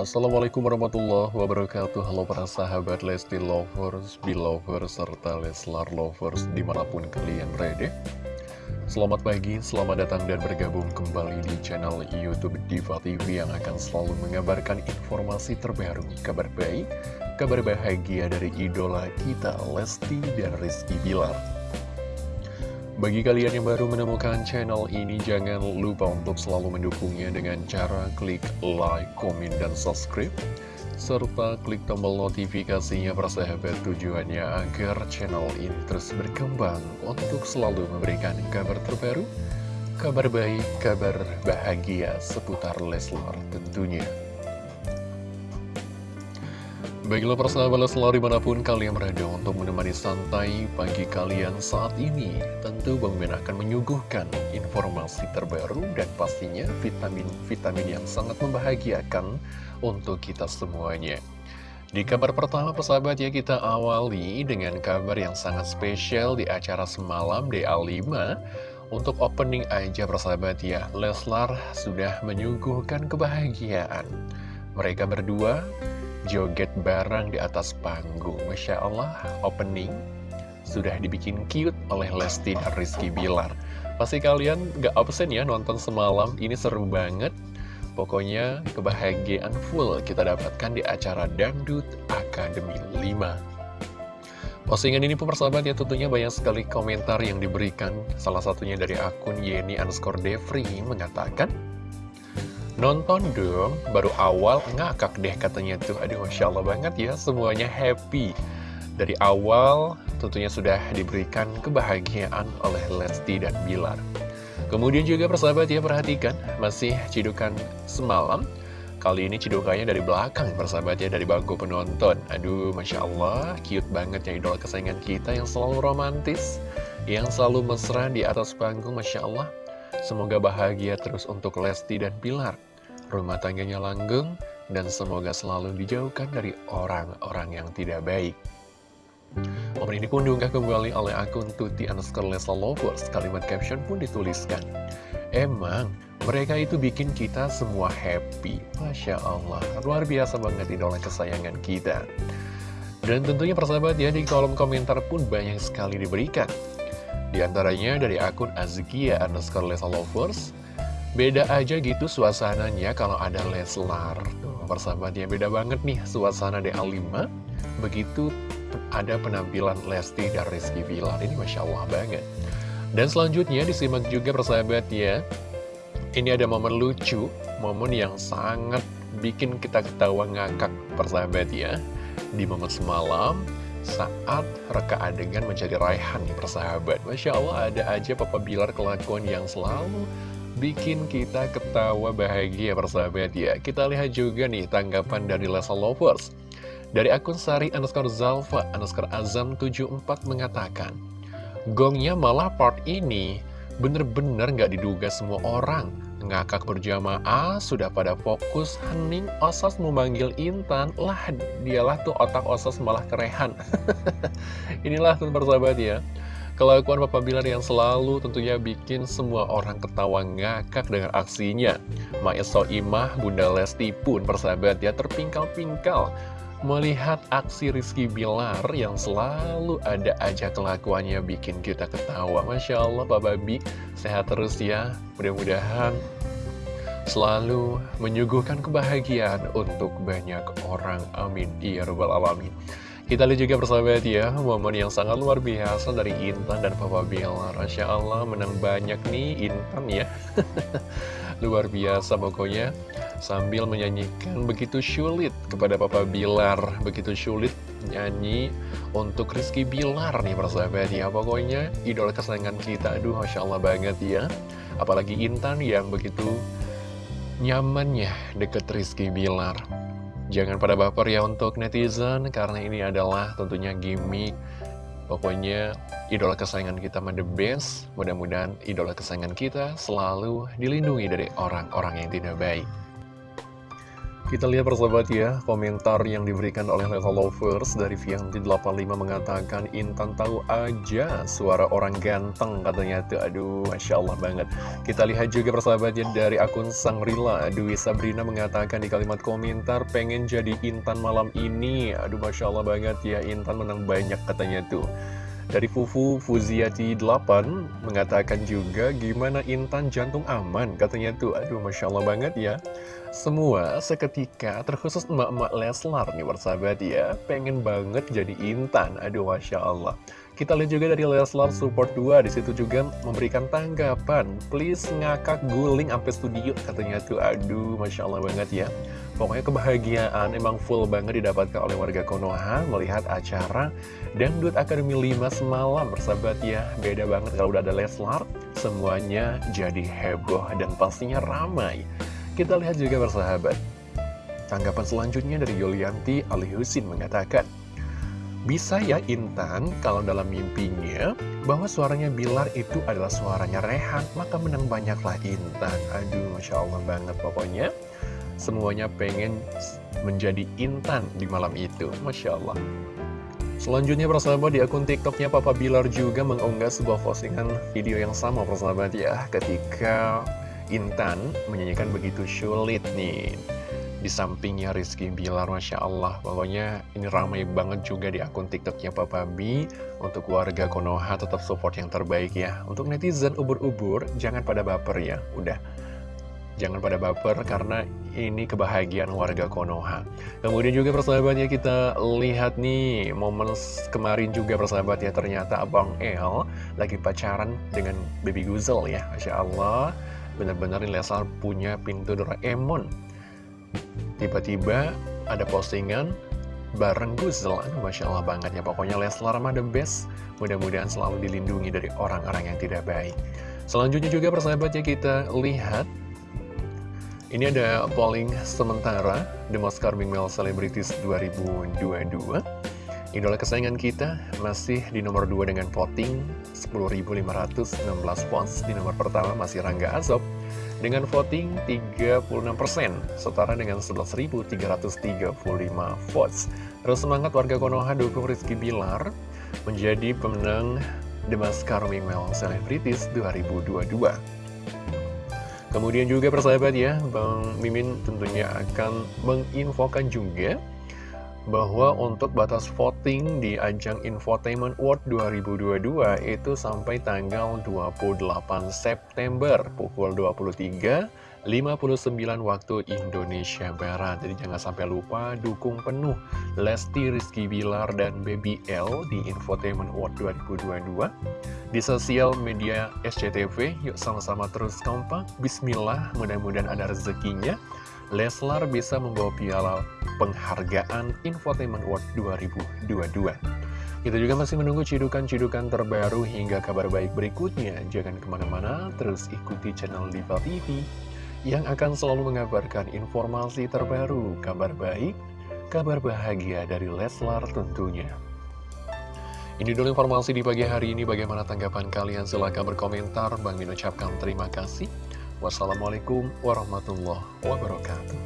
Assalamualaikum warahmatullahi wabarakatuh. Halo para sahabat Lesti Lovers, Belovers, serta Leslar Lovers di mana pun kalian berada. Selamat pagi, selamat datang dan bergabung kembali di channel Youtube Diva TV yang akan selalu mengabarkan informasi terbaru, kabar baik, kabar bahagia dari idola kita Lesti dan Rizky Bilar bagi kalian yang baru menemukan channel ini, jangan lupa untuk selalu mendukungnya dengan cara klik like, komen, dan subscribe. Serta klik tombol notifikasinya persahabat tujuannya agar channel ini terus berkembang untuk selalu memberikan kabar terbaru, kabar baik, kabar bahagia seputar Leslar tentunya. Baiklah persahabat selalu di mana pun kalian berada untuk menemani santai pagi kalian saat ini Tentu Bang Ben akan menyuguhkan informasi terbaru dan pastinya vitamin-vitamin yang sangat membahagiakan untuk kita semuanya. Di kabar pertama persahabat ya kita awali dengan kabar yang sangat spesial di acara semalam DA5 Untuk opening aja persahabat ya Leslar sudah menyuguhkan kebahagiaan. Mereka berdua joget bareng di atas panggung. Masya Allah, opening sudah dibikin cute oleh Lesti dan Rizky Bilar. Pasti kalian gak absen ya nonton semalam, ini seru banget. Pokoknya kebahagiaan full kita dapatkan di acara Dangdut Akademi 5. Postingan ini pun persahabat ya tentunya banyak sekali komentar yang diberikan. Salah satunya dari akun Yeni underscore Devri mengatakan, Nonton dong, baru awal ngakak deh katanya tuh. Aduh, Masya Allah banget ya, semuanya happy. Dari awal tentunya sudah diberikan kebahagiaan oleh Lesti dan Bilar. Kemudian juga persahabat ya, perhatikan, masih cidukan semalam. Kali ini cidukannya dari belakang persahabat ya, dari bangku penonton. Aduh, Masya Allah, cute banget ya idola kesayangan kita yang selalu romantis. Yang selalu mesra di atas panggung, Masya Allah. Semoga bahagia terus untuk Lesti dan Bilar rumah tangganya langgeng, dan semoga selalu dijauhkan dari orang-orang yang tidak baik. Momen ini pun diunggah kembali oleh akun Tuti underscore Lesa Lovers. Kalimat caption pun dituliskan. Emang, mereka itu bikin kita semua happy. Masya Allah, luar biasa banget idola kesayangan kita. Dan tentunya persahabat ya, di kolom komentar pun banyak sekali diberikan. Di antaranya dari akun Azkia underscore Lesa Lovers, Beda aja gitu suasananya kalau ada Leslar Tuh. Persahabatnya beda banget nih suasana DA5 Begitu ada penampilan Lesti dan Rizky Villar Ini Masya Allah banget. Dan selanjutnya disimak juga persahabat ya Ini ada momen lucu Momen yang sangat bikin kita ketawa ngakak persahabat ya Di momen semalam saat reka adegan menjadi Raihan persahabat. Masya Allah ada aja Papa Bilar kelakuan yang selalu bikin kita ketawa bahagia persahabat ya Kita lihat juga nih tanggapan dari Lesa Lovers. Dari akun Sari underscore Zalfa underscore Azam 74 mengatakan Gongnya malah part ini. Bener-bener gak diduga semua orang. Ngakak berjamaah, sudah pada fokus. Hening Osas memanggil Intan. Lah dialah tuh otak Osas malah kerehan. Inilah tuh persahabat ya Kelakuan Papa Bilar yang selalu tentunya bikin semua orang ketawa ngakak dengan aksinya. Maya Soimah, Bunda Lesti pun persahabat ya terpingkal-pingkal melihat aksi Rizky Bilar yang selalu ada aja kelakuannya bikin kita ketawa. Masya Allah Pak Babi, sehat terus ya. Mudah-mudahan selalu menyuguhkan kebahagiaan untuk banyak orang. Amin. Ya Rabbal Alamin. Kita lihat juga persahabat ya, momen yang sangat luar biasa dari Intan dan Papa Bilar. Masya Allah, menang banyak nih Intan ya. luar biasa pokoknya, sambil menyanyikan begitu sulit kepada Papa Bilar. Begitu sulit nyanyi untuk Rizky Bilar nih persahabat ya. Pokoknya idola kesayangan kita, aduh Masya Allah banget ya. Apalagi Intan yang begitu nyamannya deket Rizky Bilar. Jangan pada baper ya untuk netizen, karena ini adalah tentunya gimmick. Pokoknya idola kesayangan kita mah the best. Mudah-mudahan idola kesayangan kita selalu dilindungi dari orang-orang yang tidak baik. Kita lihat persahabat ya, komentar yang diberikan oleh Lesa Lovers dari Vianti85 mengatakan Intan tahu aja suara orang ganteng katanya tuh, aduh Masya Allah banget. Kita lihat juga persahabat ya dari akun Sangrila, Dwi Sabrina mengatakan di kalimat komentar pengen jadi Intan malam ini, aduh Masya Allah banget ya Intan menang banyak katanya tuh. Dari Fufu Fuziati 8 mengatakan juga gimana Intan jantung aman. Katanya tuh aduh Masya Allah banget ya. Semua seketika terkhusus emak-emak Leslar nih bersahabat ya. Pengen banget jadi Intan. Aduh Masya Allah. Kita lihat juga dari Leslar Support 2 di situ juga memberikan tanggapan Please ngakak guling sampai studio katanya tuh Aduh Masya Allah banget ya Pokoknya kebahagiaan emang full banget didapatkan oleh warga Konoha Melihat acara Dangdut Akademi 5 semalam bersahabat ya Beda banget kalau udah ada Leslar Semuanya jadi heboh dan pastinya ramai Kita lihat juga bersahabat Tanggapan selanjutnya dari Yulianti Ali Husin mengatakan bisa ya Intan kalau dalam mimpinya bahwa suaranya Bilar itu adalah suaranya Rehan, maka menang banyaklah Intan. Aduh, Masya Allah banget pokoknya. Semuanya pengen menjadi Intan di malam itu, Masya Allah. Selanjutnya persahabat di akun tiktoknya Papa Bilar juga mengunggah sebuah postingan video yang sama persahabat ya Ketika Intan menyanyikan begitu sulit nih di sampingnya Rizky Bilar, Masya Allah. Pokoknya ini ramai banget juga di akun TikToknya Papa B. Untuk warga Konoha tetap support yang terbaik ya. Untuk netizen ubur-ubur, jangan pada baper ya. Udah, jangan pada baper karena ini kebahagiaan warga Konoha. Kemudian juga persahabatnya kita lihat nih, momen kemarin juga persahabat ya. Ternyata Abang El lagi pacaran dengan Baby Guzel ya. Masya Allah, benar-benar Leslar punya pintu Doraemon Tiba-tiba ada postingan bareng Guzel Masya Allah banget ya Pokoknya Leslar mah the best Mudah-mudahan selalu dilindungi dari orang-orang yang tidak baik Selanjutnya juga persahabatnya kita lihat Ini ada polling sementara The Most Charming Male Celebrities 2022 Idola kesayangan kita masih di nomor 2 dengan voting 10.516 votes Di nomor pertama masih Rangga Azob dengan voting 36%, setara dengan 11.335 votes. Terus semangat warga Konoha dukung Rizky Bilar menjadi pemenang The Maskar Female Celebrities 2022. Kemudian juga persahabat ya, Bang Mimin tentunya akan menginfokan juga bahwa untuk batas voting di ajang Infotainment World 2022 itu sampai tanggal 28 September pukul 23 59 waktu Indonesia Barat. Jadi jangan sampai lupa dukung penuh Lesti Rizky Bilar dan Baby L di Infotainment World 2022 Di sosial media SCTV Yuk sama-sama terus kompak. Bismillah mudah-mudahan ada rezekinya Leslar bisa membawa piala penghargaan Infotainment World 2022. Kita juga masih menunggu cidukan-cidukan terbaru hingga kabar baik berikutnya. Jangan ke mana-mana, terus ikuti channel Diva TV yang akan selalu mengabarkan informasi terbaru, kabar baik, kabar bahagia dari Leslar tentunya. Ini dulu informasi di pagi hari ini. Bagaimana tanggapan kalian? Silahkan berkomentar. Bang Min ucapkan terima kasih. Wassalamualaikum warahmatullahi wabarakatuh.